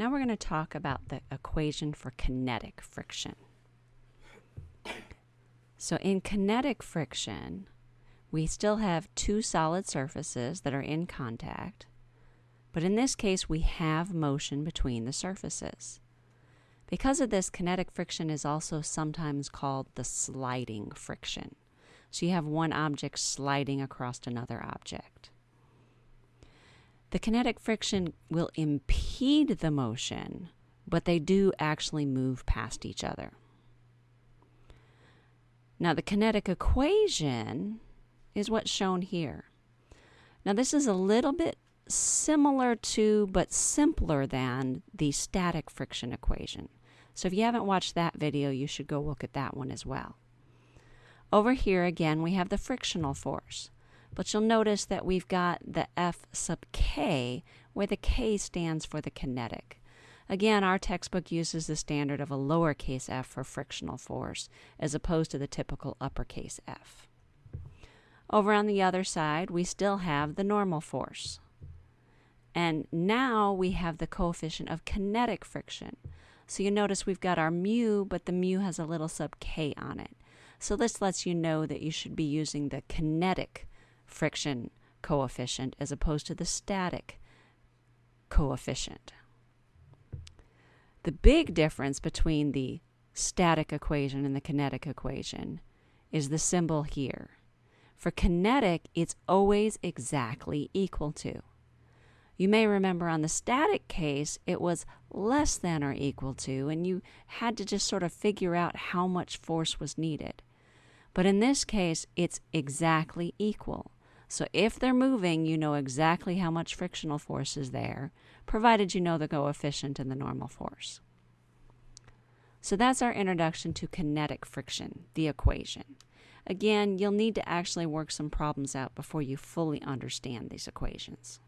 Now we're going to talk about the equation for kinetic friction. So in kinetic friction, we still have two solid surfaces that are in contact, but in this case we have motion between the surfaces. Because of this, kinetic friction is also sometimes called the sliding friction. So you have one object sliding across another object. The kinetic friction will impede the motion, but they do actually move past each other. Now, the kinetic equation is what's shown here. Now, this is a little bit similar to, but simpler than, the static friction equation. So if you haven't watched that video, you should go look at that one as well. Over here, again, we have the frictional force. But you'll notice that we've got the F sub k, where the k stands for the kinetic. Again, our textbook uses the standard of a lowercase f for frictional force, as opposed to the typical uppercase F. Over on the other side, we still have the normal force. And now we have the coefficient of kinetic friction. So you notice we've got our mu, but the mu has a little sub k on it. So this lets you know that you should be using the kinetic friction coefficient as opposed to the static coefficient. The big difference between the static equation and the kinetic equation is the symbol here. For kinetic, it's always exactly equal to. You may remember on the static case, it was less than or equal to, and you had to just sort of figure out how much force was needed. But in this case, it's exactly equal. So if they're moving, you know exactly how much frictional force is there, provided you know the coefficient and the normal force. So that's our introduction to kinetic friction, the equation. Again, you'll need to actually work some problems out before you fully understand these equations.